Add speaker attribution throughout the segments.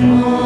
Speaker 1: Selah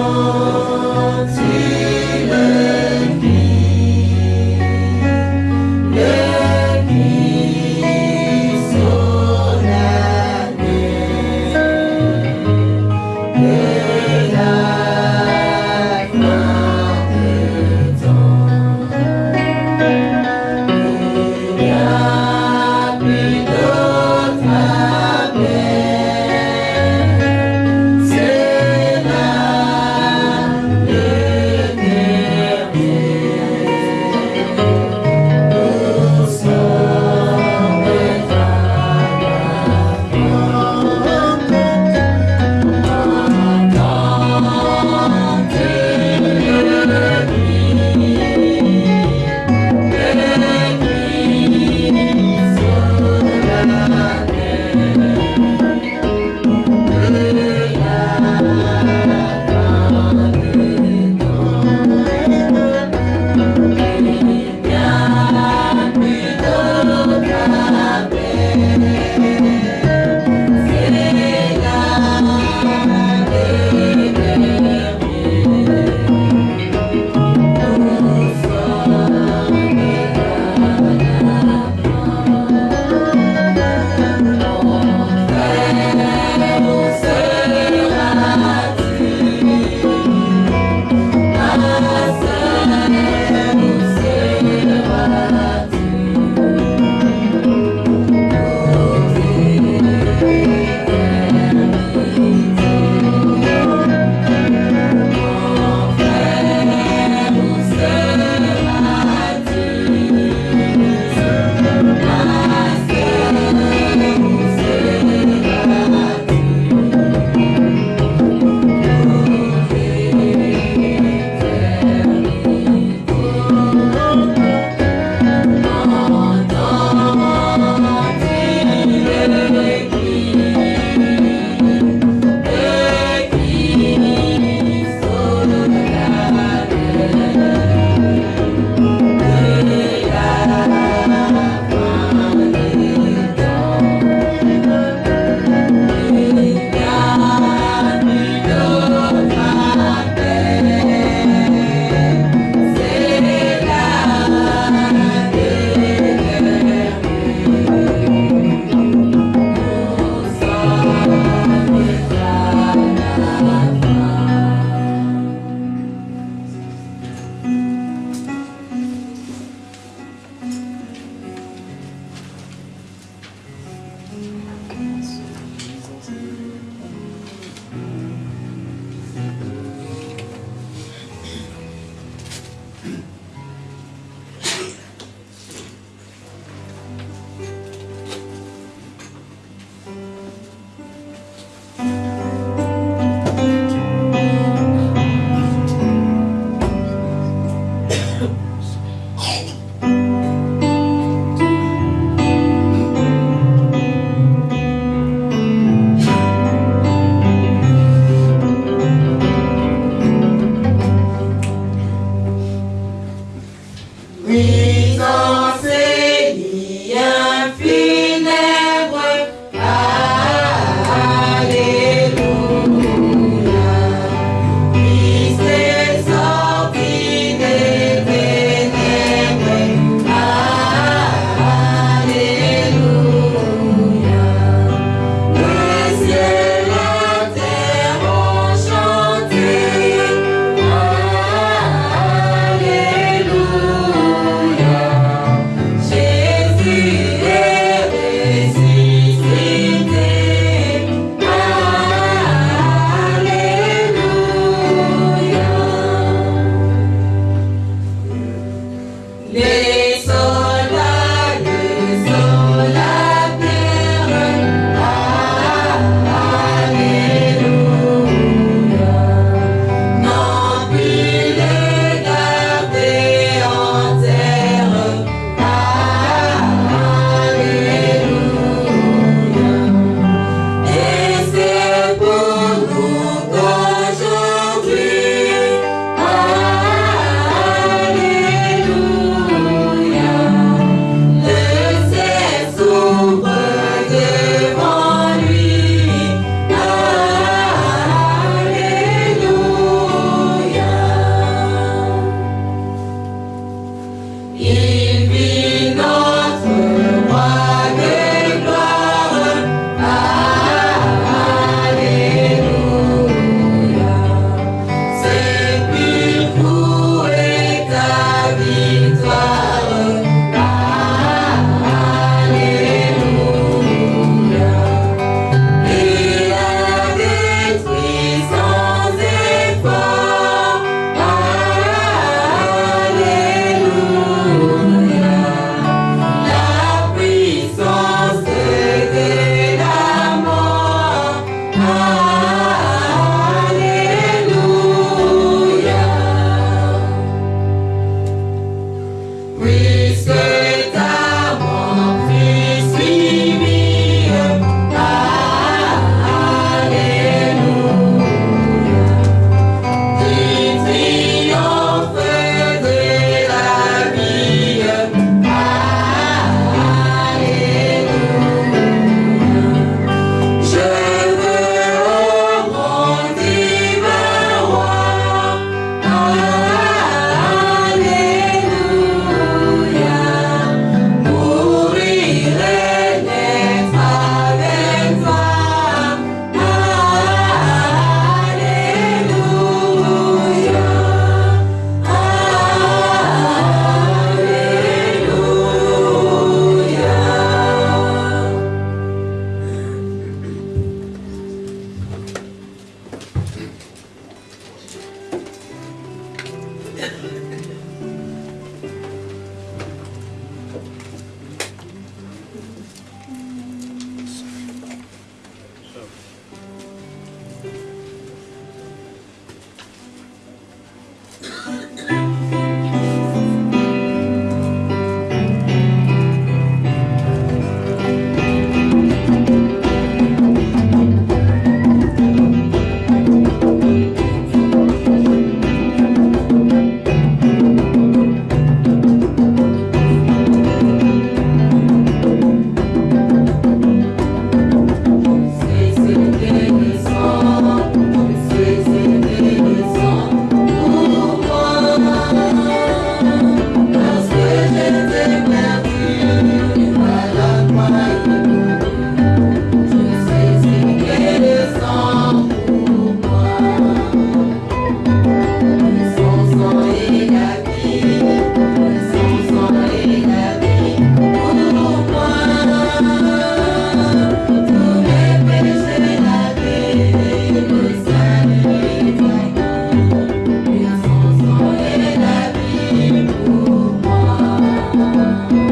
Speaker 1: Oh.